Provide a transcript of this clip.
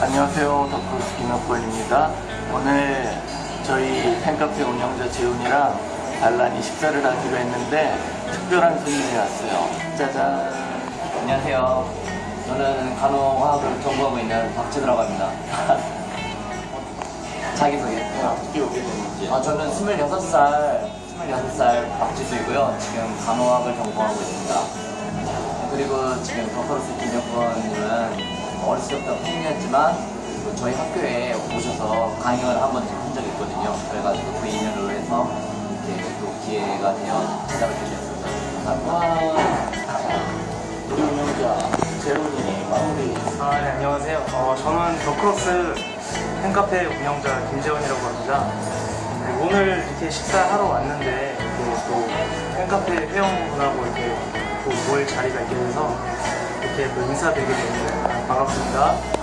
안녕하세요. 덕후스 김혁권입니다. 오늘 저희 팬카페 운영자 재훈이랑 알란이 식사를 하기로 했는데 특별한 손님이 왔어요. 짜잔. 안녕하세요. 저는 간호화학을 전공하고 있는 박지드라고 합니다. 자기소개. 어떻게 오게 됐는지. 아, 저는 26살, 26살 박지수이고요. 지금 간호학을 전공하고 있습니다. 그리고 지금 더커러스 김혁권 팬이었지만 그 저희 학교에 오셔서 강연을 한 번 한 적이 있거든요. 그래가지고 그 인연으로 해서 이렇게 또 기회가 되어 찾아뵙게 되었습니다. 감사합니다. 우리 운영자 재훈이 마무리. 아, 네, 안녕하세요. 어, 저는 더크로스 팬카페 운영자 김재원이라고 합니다. 네, 오늘 이렇게 식사하러 왔는데 이렇게 또 팬카페 회원분하고 이렇게 또 모일 자리가 있게 돼서 이렇게 또 인사드리게 됩니다. 반갑습니다.